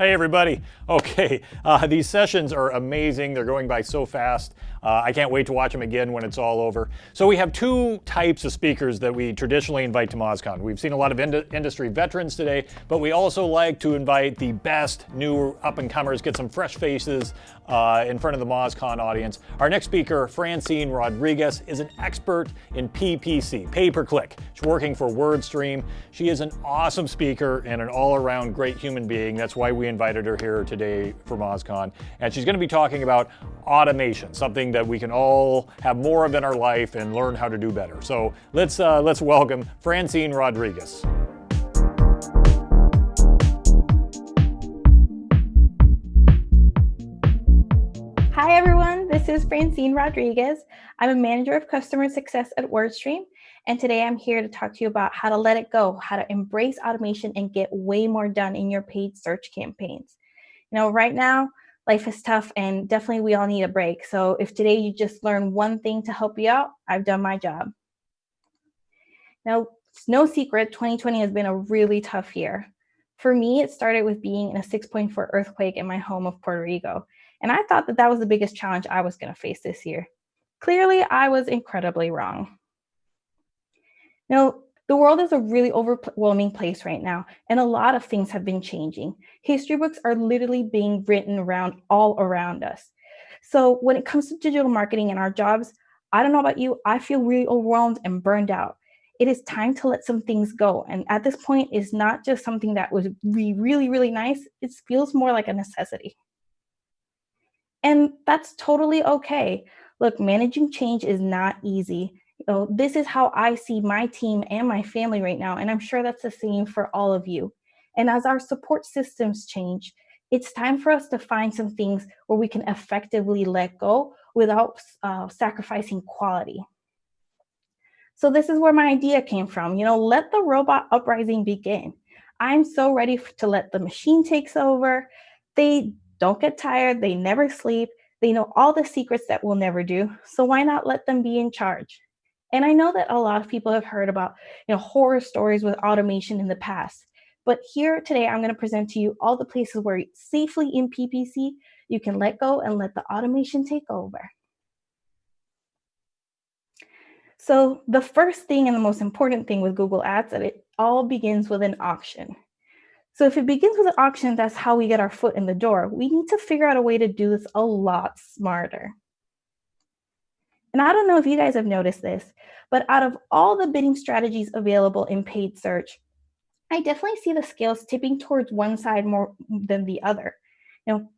Hey everybody. Okay, uh, these sessions are amazing. They're going by so fast. Uh, I can't wait to watch them again when it's all over. So we have two types of speakers that we traditionally invite to MozCon. We've seen a lot of ind industry veterans today, but we also like to invite the best new up-and-comers, get some fresh faces uh, in front of the MozCon audience. Our next speaker, Francine Rodriguez, is an expert in PPC, pay-per-click. She's working for WordStream. She is an awesome speaker and an all-around great human being. That's why we invited her here today for MozCon. And she's gonna be talking about automation, something that we can all have more of in our life and learn how to do better. So let's, uh, let's welcome Francine Rodriguez. Hi everyone, this is Francine Rodriguez. I'm a manager of customer success at WordStream, and today I'm here to talk to you about how to let it go, how to embrace automation and get way more done in your paid search campaigns. You know, right now, life is tough and definitely we all need a break. So if today you just learn one thing to help you out, I've done my job. Now, it's no secret, 2020 has been a really tough year. For me, it started with being in a 6.4 earthquake in my home of Puerto Rico. And I thought that that was the biggest challenge I was gonna face this year. Clearly, I was incredibly wrong. Now, the world is a really overwhelming place right now, and a lot of things have been changing. History books are literally being written around all around us. So when it comes to digital marketing and our jobs, I don't know about you, I feel really overwhelmed and burned out. It is time to let some things go. And at this point, it's not just something that would be really, really nice. It feels more like a necessity. And that's totally okay. Look, managing change is not easy know, this is how I see my team and my family right now. And I'm sure that's the same for all of you. And as our support systems change, it's time for us to find some things where we can effectively let go without uh, sacrificing quality. So this is where my idea came from. You know, let the robot uprising begin. I'm so ready to let the machine takes over. They don't get tired. They never sleep. They know all the secrets that we'll never do. So why not let them be in charge? And I know that a lot of people have heard about you know, horror stories with automation in the past. But here today, I'm going to present to you all the places where safely in PPC, you can let go and let the automation take over. So the first thing and the most important thing with Google Ads that it all begins with an auction. So if it begins with an auction, that's how we get our foot in the door. We need to figure out a way to do this a lot smarter. And I don't know if you guys have noticed this, but out of all the bidding strategies available in paid search, I definitely see the scales tipping towards one side more than the other. You know,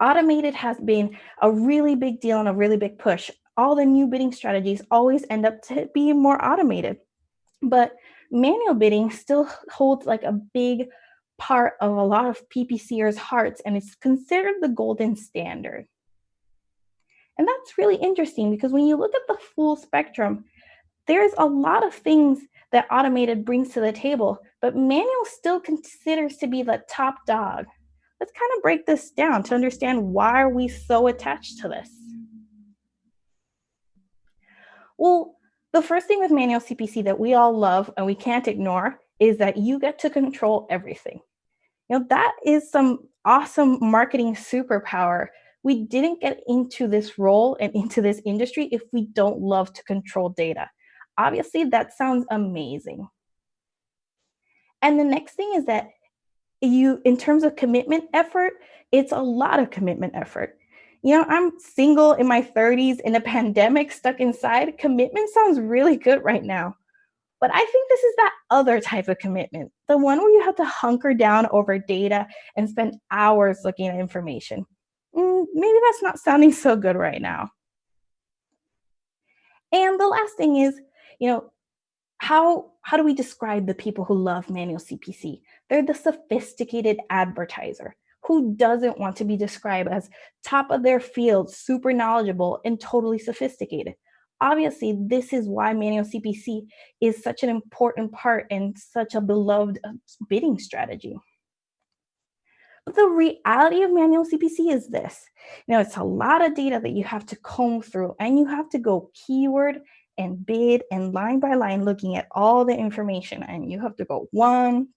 automated has been a really big deal and a really big push. All the new bidding strategies always end up to be more automated. But manual bidding still holds like a big part of a lot of PPCers' hearts, and it's considered the golden standard. And that's really interesting because when you look at the full spectrum, there's a lot of things that automated brings to the table, but manual still considers to be the top dog. Let's kind of break this down to understand why are we so attached to this. Well, the first thing with manual CPC that we all love and we can't ignore is that you get to control everything. You know, that is some awesome marketing superpower we didn't get into this role and into this industry if we don't love to control data. Obviously, that sounds amazing. And the next thing is that you, in terms of commitment effort, it's a lot of commitment effort. You know, I'm single in my 30s in a pandemic stuck inside. Commitment sounds really good right now. But I think this is that other type of commitment, the one where you have to hunker down over data and spend hours looking at information mm, maybe that's not sounding so good right now. And the last thing is, you know, how, how do we describe the people who love manual CPC? They're the sophisticated advertiser who doesn't want to be described as top of their field, super knowledgeable, and totally sophisticated. Obviously, this is why manual CPC is such an important part and such a beloved uh, bidding strategy. But the reality of manual CPC is this. You know, it's a lot of data that you have to comb through and you have to go keyword and bid and line by line looking at all the information and you have to go one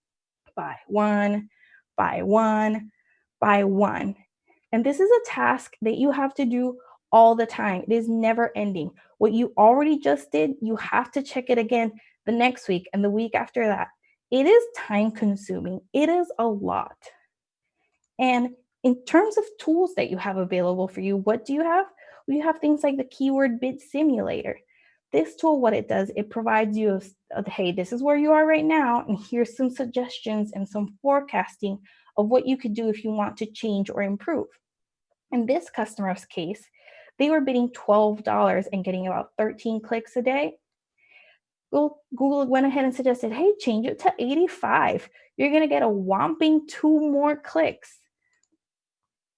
by one by one by one. And this is a task that you have to do all the time. It is never ending. What you already just did, you have to check it again the next week and the week after that. It is time consuming. It is a lot. And in terms of tools that you have available for you, what do you have? Well, you have things like the keyword bid simulator. This tool, what it does, it provides you, a, hey, this is where you are right now, and here's some suggestions and some forecasting of what you could do if you want to change or improve. In this customer's case, they were bidding $12 and getting about 13 clicks a day. Google went ahead and suggested, hey, change it to 85. You're gonna get a whopping two more clicks.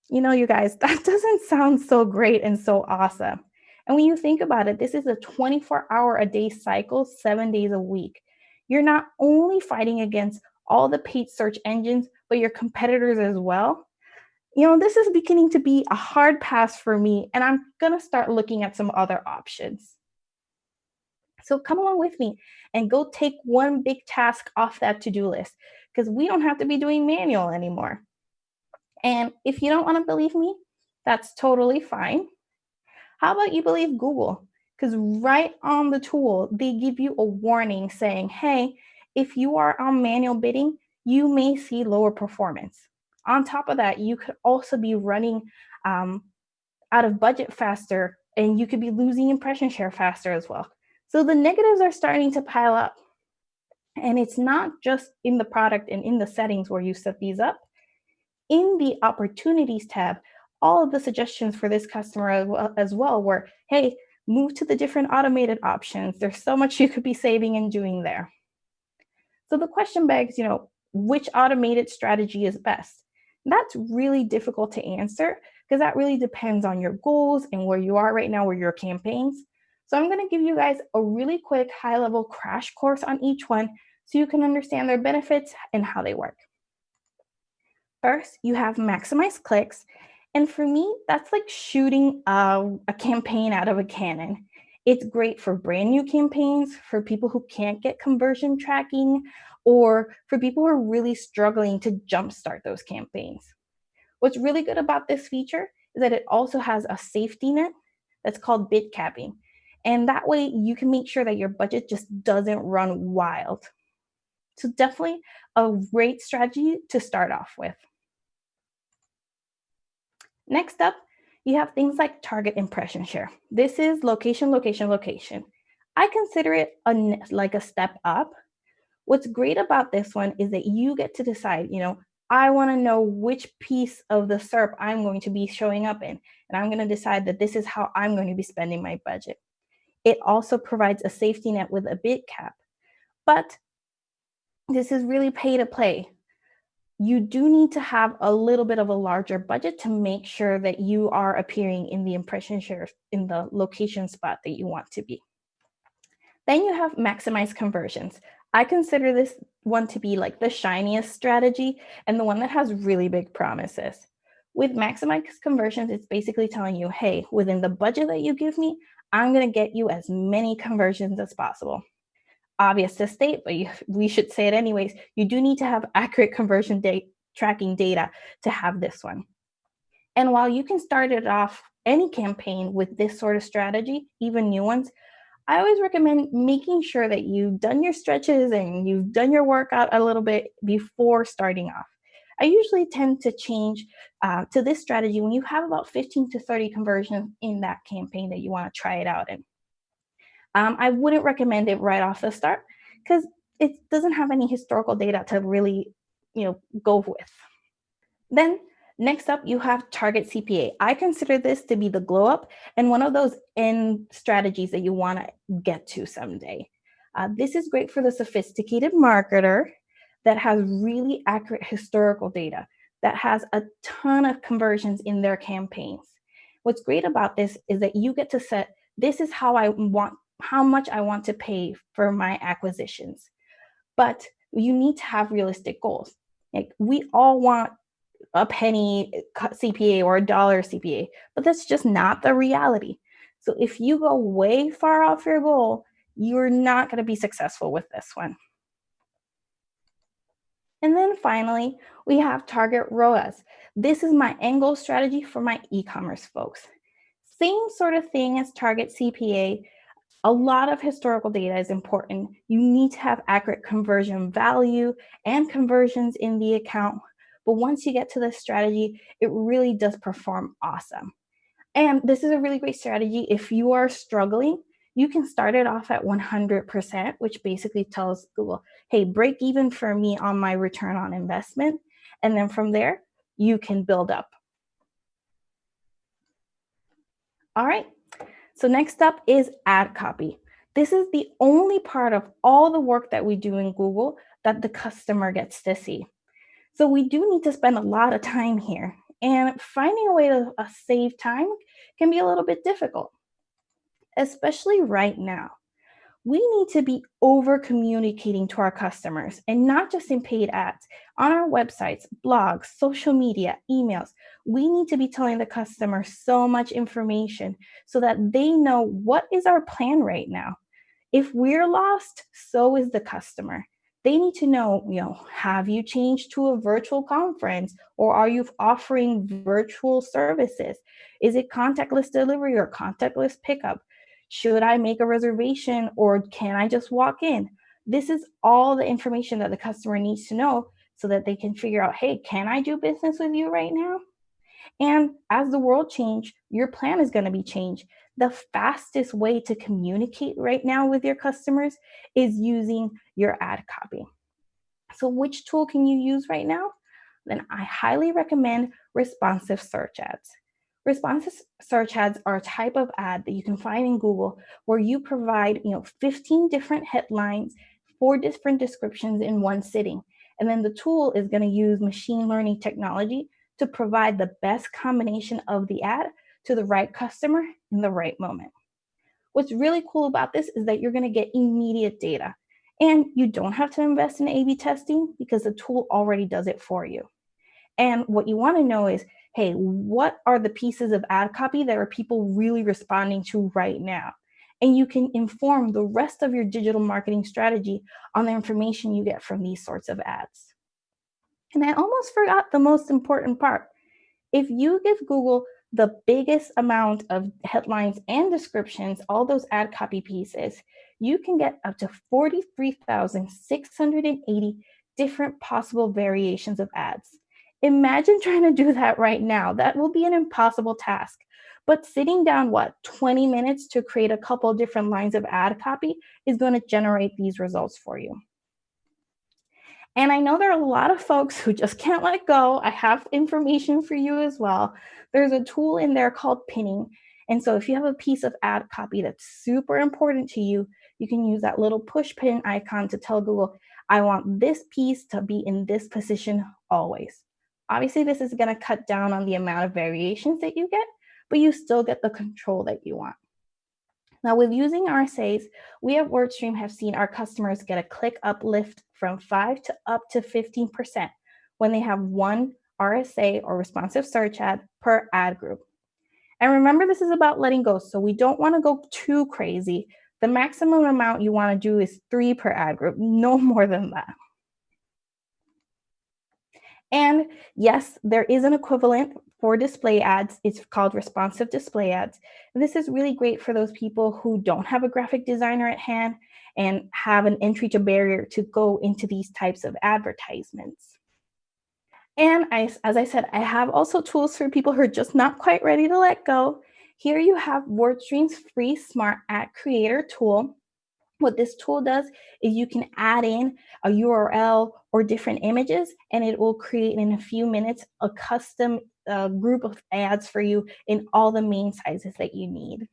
You know, you guys, that doesn't sound so great and so awesome. And when you think about it, this is a 24 hour a day cycle, seven days a week. You're not only fighting against all the paid search engines, but your competitors as well. You know, this is beginning to be a hard pass for me, and I'm gonna start looking at some other options. So come along with me and go take one big task off that to-do list because we don't have to be doing manual anymore. And if you don't want to believe me, that's totally fine. How about you believe Google? Because right on the tool, they give you a warning saying, hey, if you are on manual bidding, you may see lower performance. On top of that, you could also be running um, out of budget faster and you could be losing impression share faster as well. So the negatives are starting to pile up. And it's not just in the product and in the settings where you set these up. In the opportunities tab, all of the suggestions for this customer as well, as well were, hey, move to the different automated options. There's so much you could be saving and doing there. So the question begs, you know, which automated strategy is best? that's really difficult to answer because that really depends on your goals and where you are right now, where your campaigns. So I'm gonna give you guys a really quick high level crash course on each one so you can understand their benefits and how they work. First, you have maximize clicks. And for me, that's like shooting a, a campaign out of a cannon. It's great for brand new campaigns, for people who can't get conversion tracking, or for people who are really struggling to jumpstart those campaigns. What's really good about this feature is that it also has a safety net that's called bid capping. And that way you can make sure that your budget just doesn't run wild. So definitely a great strategy to start off with. Next up, you have things like target impression share. This is location, location, location. I consider it a, like a step up. What's great about this one is that you get to decide, you know, I want to know which piece of the SERP I'm going to be showing up in. And I'm going to decide that this is how I'm going to be spending my budget. It also provides a safety net with a bid cap. But this is really pay to play. You do need to have a little bit of a larger budget to make sure that you are appearing in the impression share in the location spot that you want to be. Then you have maximize conversions. I consider this one to be like the shiniest strategy and the one that has really big promises. With maximize conversions, it's basically telling you, hey, within the budget that you give me, I'm going to get you as many conversions as possible. Obvious to state, but you, we should say it anyways. You do need to have accurate conversion date tracking data to have this one. And while you can start it off any campaign with this sort of strategy, even new ones, I always recommend making sure that you've done your stretches and you've done your workout a little bit before starting off. I usually tend to change uh, to this strategy when you have about 15 to 30 conversions in that campaign that you want to try it out in. Um, I wouldn't recommend it right off the start because it doesn't have any historical data to really you know, go with. Then next up, you have target CPA. I consider this to be the glow up and one of those end strategies that you want to get to someday. Uh, this is great for the sophisticated marketer that has really accurate historical data, that has a ton of conversions in their campaigns. What's great about this is that you get to set, this is how I want, how much I want to pay for my acquisitions. But you need to have realistic goals. Like we all want a penny CPA or a dollar CPA, but that's just not the reality. So if you go way far off your goal, you're not going to be successful with this one. And then finally, we have target ROAS. This is my angle strategy for my e-commerce folks. Same sort of thing as target CPA. A lot of historical data is important. You need to have accurate conversion value and conversions in the account. But once you get to this strategy, it really does perform awesome. And this is a really great strategy if you are struggling you can start it off at 100%, which basically tells Google, hey, break even for me on my return on investment. And then from there, you can build up. All right, so next up is ad copy. This is the only part of all the work that we do in Google that the customer gets to see. So we do need to spend a lot of time here and finding a way to uh, save time can be a little bit difficult especially right now. We need to be over communicating to our customers and not just in paid ads, on our websites, blogs, social media, emails. We need to be telling the customer so much information so that they know what is our plan right now. If we're lost, so is the customer. They need to know, you know, have you changed to a virtual conference or are you offering virtual services? Is it contactless delivery or contactless pickup? Should I make a reservation or can I just walk in? This is all the information that the customer needs to know so that they can figure out, hey, can I do business with you right now? And as the world change, your plan is going to be changed. The fastest way to communicate right now with your customers is using your ad copy. So which tool can you use right now? Then I highly recommend responsive search ads. Responsive search ads are a type of ad that you can find in Google where you provide, you know, 15 different headlines, four different descriptions in one sitting. And then the tool is going to use machine learning technology to provide the best combination of the ad to the right customer in the right moment. What's really cool about this is that you're going to get immediate data and you don't have to invest in A-B testing because the tool already does it for you. And what you want to know is hey, what are the pieces of ad copy that are people really responding to right now? And you can inform the rest of your digital marketing strategy on the information you get from these sorts of ads. And I almost forgot the most important part. If you give Google the biggest amount of headlines and descriptions, all those ad copy pieces, you can get up to 43,680 different possible variations of ads. Imagine trying to do that right now. That will be an impossible task. But sitting down, what, 20 minutes to create a couple different lines of ad copy is going to generate these results for you. And I know there are a lot of folks who just can't let go. I have information for you as well. There's a tool in there called pinning. And so if you have a piece of ad copy that's super important to you, you can use that little push pin icon to tell Google, I want this piece to be in this position always. Obviously, this is going to cut down on the amount of variations that you get, but you still get the control that you want. Now, with using RSAs, we at WordStream have seen our customers get a click uplift from 5 to up to 15% when they have one RSA or responsive search ad per ad group. And remember, this is about letting go, so we don't want to go too crazy. The maximum amount you want to do is three per ad group, no more than that. And yes, there is an equivalent for display ads. It's called responsive display ads. This is really great for those people who don't have a graphic designer at hand and have an entry to barrier to go into these types of advertisements. And I, as I said, I have also tools for people who are just not quite ready to let go. Here you have WordStream's free Smart Ad Creator tool. What this tool does is you can add in a URL or different images, and it will create in a few minutes a custom uh, group of ads for you in all the main sizes that you need.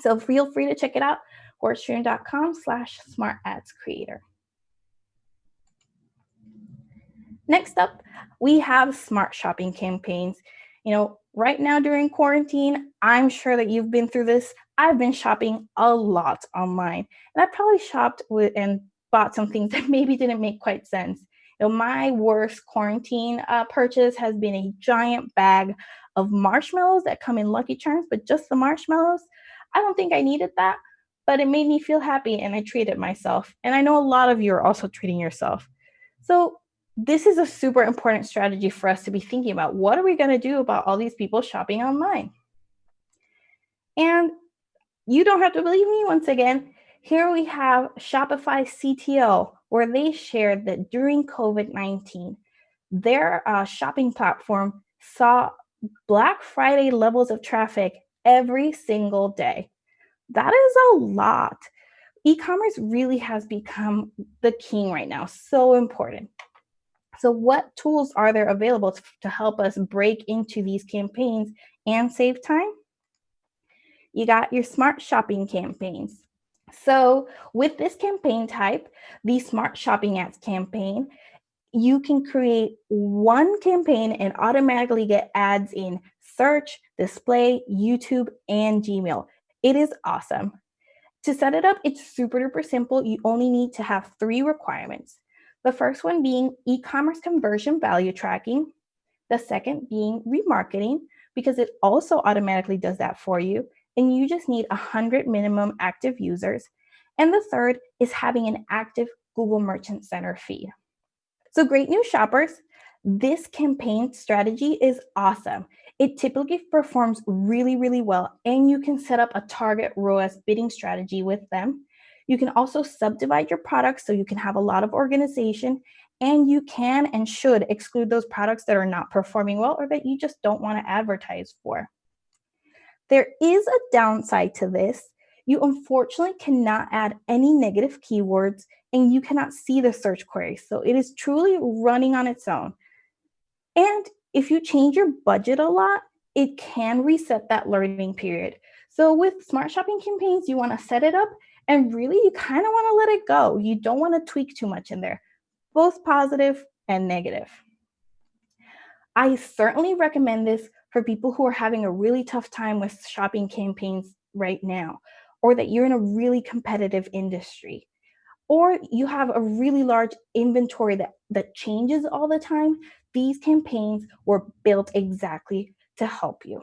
So feel free to check it out, wordstream.com slash smart ads creator. Next up, we have smart shopping campaigns. You know, right now during quarantine, I'm sure that you've been through this. I've been shopping a lot online and I probably shopped with and bought some things that maybe didn't make quite sense. You know, my worst quarantine uh, purchase has been a giant bag of marshmallows that come in Lucky Charms, but just the marshmallows. I don't think I needed that, but it made me feel happy and I treated myself. And I know a lot of you are also treating yourself. So this is a super important strategy for us to be thinking about. What are we going to do about all these people shopping online? And you don't have to believe me once again. Here we have Shopify CTO, where they shared that during COVID 19, their uh, shopping platform saw Black Friday levels of traffic every single day. That is a lot. E commerce really has become the king right now, so important. So, what tools are there available to, help us break into these campaigns and save time? You got your smart shopping campaigns. So, with this campaign type, the Smart Shopping Ads campaign, you can create one campaign and automatically get ads in search, display, YouTube, and Gmail. It is awesome. To set it up, it's super duper simple. You only need to have three requirements. The first one being e-commerce conversion value tracking. The second being remarketing, because it also automatically does that for you. And you just need 100 minimum active users. And the third is having an active Google Merchant Center feed. So great news shoppers, this campaign strategy is awesome. It typically performs really, really well, and you can set up a target ROAS bidding strategy with them. You can also subdivide your products so you can have a lot of organization, and you can and should exclude those products that are not performing well or that you just don't want to advertise for. There is a downside to this. You unfortunately cannot add any negative keywords and you cannot see the search query. So it is truly running on its own. And if you change your budget a lot, it can reset that learning period. So with smart shopping campaigns, you want to set it up and really you kind of want to let it go. You don't want to tweak too much in there, both positive and negative. I certainly recommend this for people who are having a really tough time with shopping campaigns right now, or that you're in a really competitive industry or you have a really large inventory that, that changes all the time, these campaigns were built exactly to help you.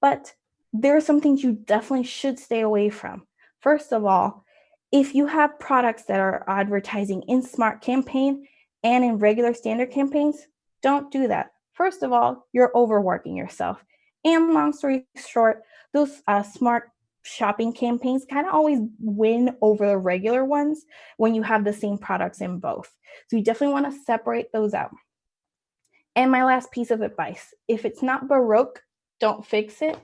But there are some things you definitely should stay away from. First of all, if you have products that are advertising in smart campaign and in regular standard campaigns, don't do that. First of all, you're overworking yourself. And long story short, those uh, smart shopping campaigns kind of always win over the regular ones when you have the same products in both. So you definitely want to separate those out. And my last piece of advice, if it's not broke, don't fix it.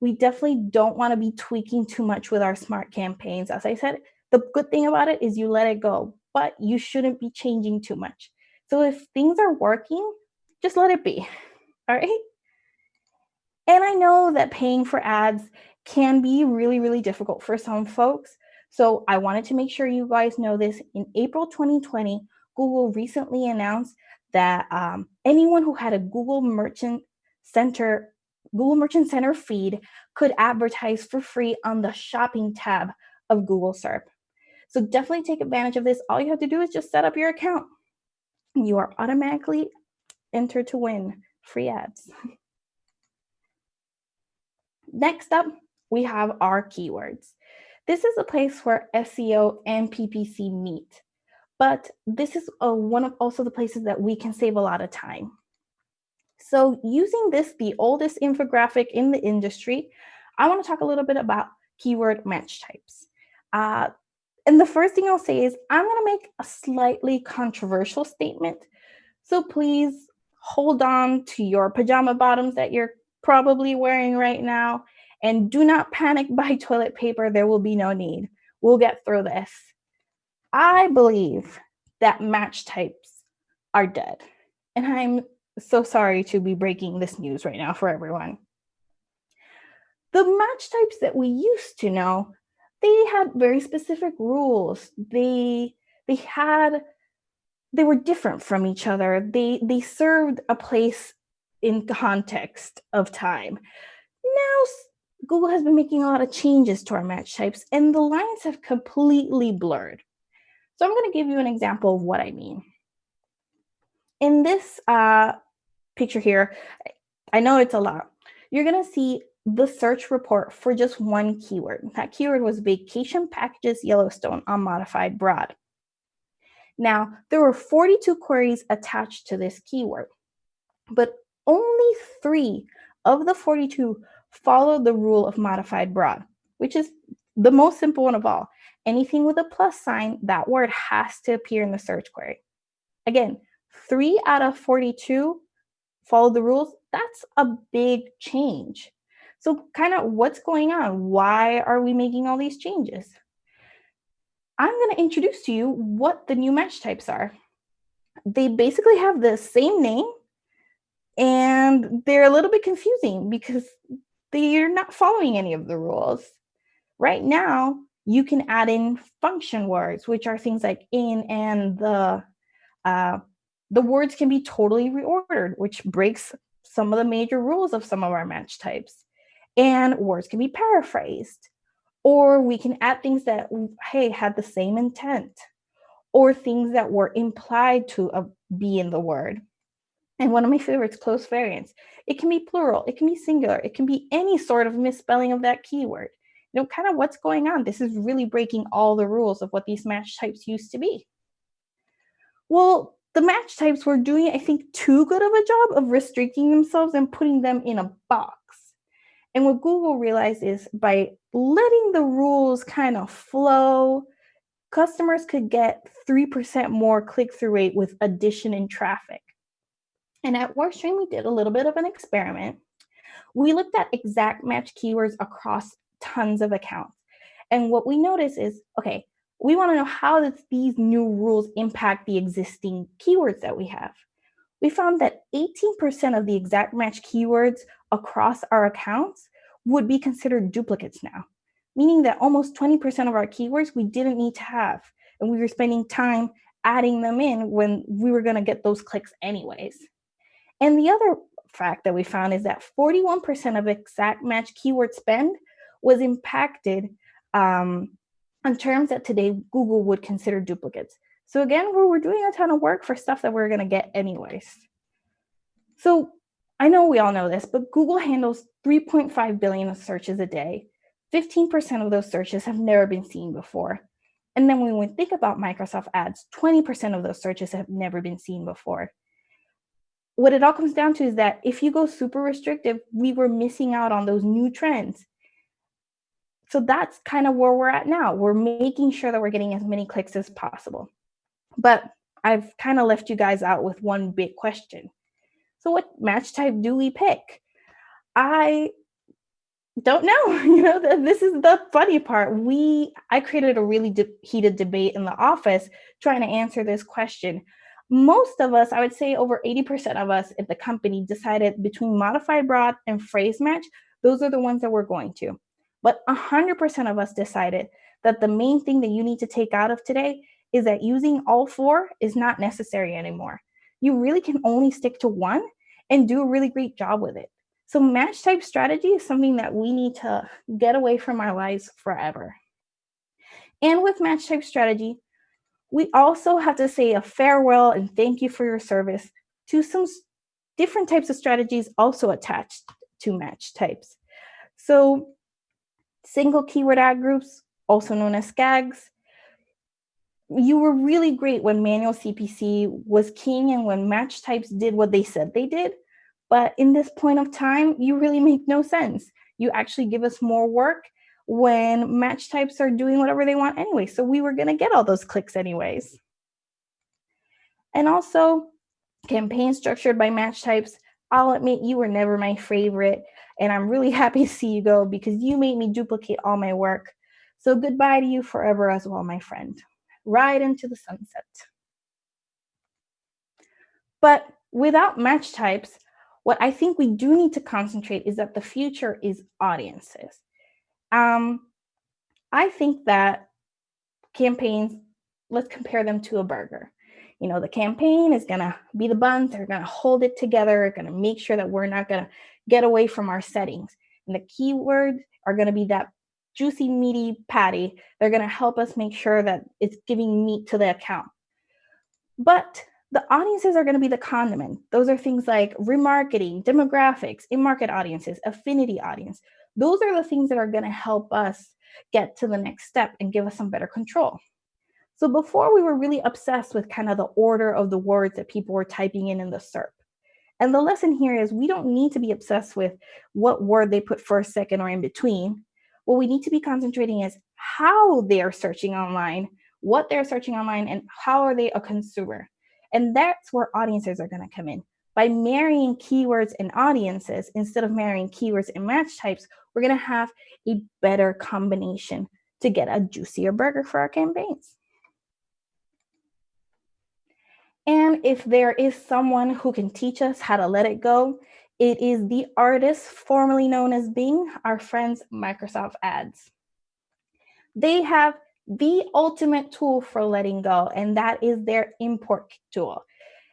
We definitely don't want to be tweaking too much with our smart campaigns. As I said, the good thing about it is you let it go, but you shouldn't be changing too much. So if things are working, just let it be. All right. And I know that paying for ads can be really, really difficult for some folks. So I wanted to make sure you guys know this. In April 2020, Google recently announced that um, anyone who had a Google Merchant Center Google Merchant Center feed could advertise for free on the shopping tab of Google SERP. So definitely take advantage of this. All you have to do is just set up your account. You are automatically entered to win free ads. Next up, we have our keywords. This is a place where SEO and PPC meet, but this is a, one of also the places that we can save a lot of time. So using this, the oldest infographic in the industry, I want to talk a little bit about keyword match types. Uh, and the first thing I'll say is I'm going to make a slightly controversial statement. So please hold on to your pajama bottoms that you're probably wearing right now and do not panic buy toilet paper. There will be no need. We'll get through this. I believe that match types are dead. And I'm so sorry to be breaking this news right now for everyone. The match types that we used to know, they had very specific rules. They they had they were different from each other. They they served a place in context of time. Now Google has been making a lot of changes to our match types and the lines have completely blurred. So I'm going to give you an example of what I mean. In this uh, picture here, I know it's a lot. You're going to see the search report for just one keyword. That keyword was vacation packages Yellowstone unmodified broad. Now, there were 42 queries attached to this keyword, but only three of the 42 followed the rule of modified broad, which is the most simple one of all. Anything with a plus sign, that word has to appear in the search query. Again, three out of 42 followed the rules. That's a big change. So kind of what's going on? Why are we making all these changes? I'm going to introduce to you what the new match types are. They basically have the same name and they're a little bit confusing because they're not following any of the rules. Right now, you can add in function words, which are things like in and the. Uh, the words can be totally reordered, which breaks some of the major rules of some of our match types. And words can be paraphrased. Or we can add things that, hey, had the same intent. Or things that were implied to uh, be in the word. And one of my favorites, close variants. It can be plural, it can be singular, it can be any sort of misspelling of that keyword. You know, kind of what's going on. This is really breaking all the rules of what these match types used to be. Well, the match types were doing, I think, too good of a job of restricting themselves and putting them in a box. And what Google realized is by letting the rules kind of flow, customers could get 3% more click through rate with addition in traffic. And at WordStream, we did a little bit of an experiment. We looked at exact match keywords across tons of accounts. And what we noticed is, okay, we want to know how does these new rules impact the existing keywords that we have. We found that 18% of the exact match keywords across our accounts would be considered duplicates now, meaning that almost 20% of our keywords we didn't need to have. And we were spending time adding them in when we were going to get those clicks anyways. And the other fact that we found is that 41% of exact match keyword spend was impacted um, on terms that today Google would consider duplicates. So again, we're doing a ton of work for stuff that we we're going to get anyways. So I know we all know this, but Google handles 3.5 billion searches a day. 15% of those searches have never been seen before. And then when we think about Microsoft ads, 20% of those searches have never been seen before what it all comes down to is that if you go super restrictive, we were missing out on those new trends. So that's kind of where we're at now. We're making sure that we're getting as many clicks as possible. But I've kind of left you guys out with one big question. So what match type do we pick? I don't know. You know, this is the funny part. We I created a really de heated debate in the office trying to answer this question most of us, I would say over 80% of us at the company decided between modified broad and phrase match, those are the ones that we're going to. But 100% of us decided that the main thing that you need to take out of today is that using all four is not necessary anymore. You really can only stick to one and do a really great job with it. So match type strategy is something that we need to get away from our lives forever. And with match type strategy, we also have to say a farewell and thank you for your service to some different types of strategies also attached to match types. So single keyword ad groups, also known as SKAGs, you were really great when manual CPC was king and when match types did what they said they did. But in this point of time, you really make no sense. You actually give us more work when match types are doing whatever they want anyway. So we were going to get all those clicks anyways. And also campaigns structured by match types. I'll admit you were never my favorite. And I'm really happy to see you go because you made me duplicate all my work. So goodbye to you forever as well, my friend. Ride into the sunset. But without match types, what I think we do need to concentrate is that the future is audiences. Um, I think that campaigns, let's compare them to a burger. You know, the campaign is going to be the buns, they're going to hold it together, They're going to make sure that we're not going to get away from our settings. And the keywords are going to be that juicy, meaty patty. They're going to help us make sure that it's giving meat to the account. But the audiences are going to be the condiment. Those are things like remarketing, demographics, in-market audiences, affinity audience. Those are the things that are going to help us get to the next step and give us some better control. So before we were really obsessed with kind of the order of the words that people were typing in in the SERP. And the lesson here is we don't need to be obsessed with what word they put first, second, or in between. What we need to be concentrating is how they're searching online, what they're searching online, and how are they a consumer. And that's where audiences are going to come in. By marrying keywords and audiences instead of marrying keywords and match types, we're going to have a better combination to get a juicier burger for our campaigns. And if there is someone who can teach us how to let it go, it is the artist formerly known as Bing, our friends Microsoft Ads. They have the ultimate tool for letting go, and that is their import tool.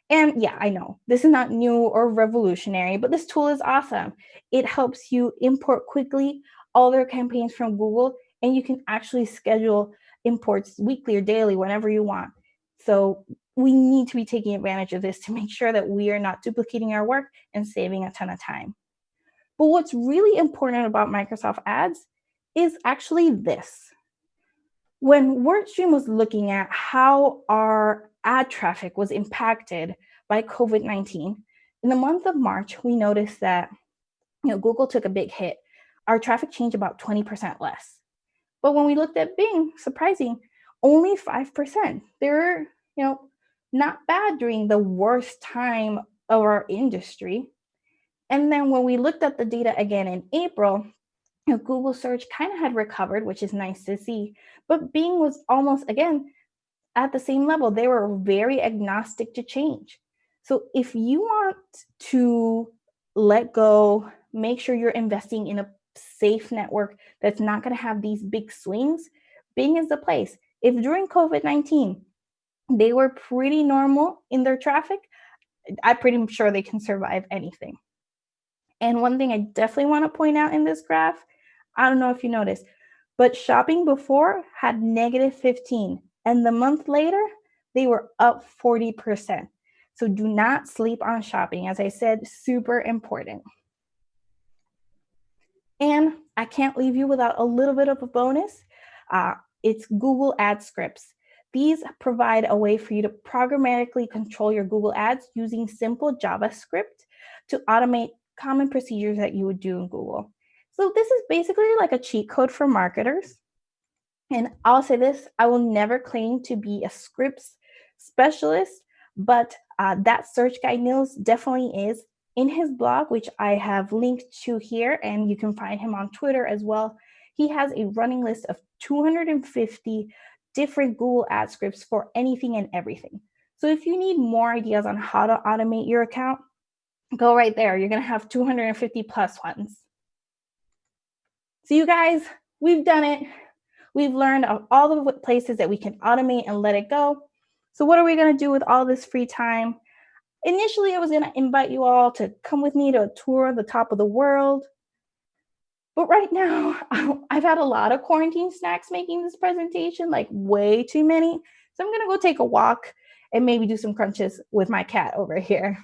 And yeah, I know this is not new or revolutionary, but this tool is awesome. It helps you import quickly all their campaigns from Google, and you can actually schedule imports weekly or daily whenever you want. So we need to be taking advantage of this to make sure that we are not duplicating our work and saving a ton of time. But what's really important about Microsoft Ads is actually this. When WordStream was looking at how our ad traffic was impacted by COVID-19, in the month of March, we noticed that you know, Google took a big hit. Our traffic changed about 20% less. But when we looked at Bing, surprising, only 5%. They're, you know, not bad during the worst time of our industry. And then when we looked at the data again in April, you know, Google search kind of had recovered, which is nice to see. But Bing was almost, again, at the same level. They were very agnostic to change. So if you want to let go, make sure you're investing in a safe network that's not going to have these big swings, Bing is the place. If during COVID-19, they were pretty normal in their traffic. I'm pretty sure they can survive anything. And one thing I definitely want to point out in this graph, I don't know if you noticed, but shopping before had negative 15 and the month later, they were up 40%. So do not sleep on shopping. As I said, super important. And I can't leave you without a little bit of a bonus. Uh, it's Google Ad Scripts. These provide a way for you to programmatically control your Google Ads using simple JavaScript to automate common procedures that you would do in Google. So this is basically like a cheat code for marketers. And I'll say this, I will never claim to be a scripts specialist, but uh, that search guy Nils definitely is. In his blog, which I have linked to here, and you can find him on Twitter as well, he has a running list of 250 different Google ad scripts for anything and everything. So if you need more ideas on how to automate your account, go right there. You're gonna have 250 plus ones. So you guys, we've done it. We've learned of all the places that we can automate and let it go. So what are we gonna do with all this free time? Initially, I was gonna invite you all to come with me to a tour of the top of the world. But right now, I've had a lot of quarantine snacks making this presentation, like way too many. So I'm gonna go take a walk and maybe do some crunches with my cat over here.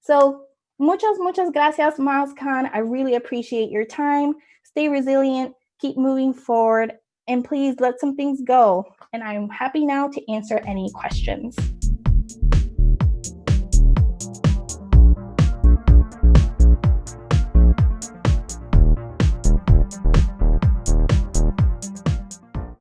So muchas, muchas gracias, MozCon. I really appreciate your time. Stay resilient, keep moving forward, and please let some things go. And I'm happy now to answer any questions.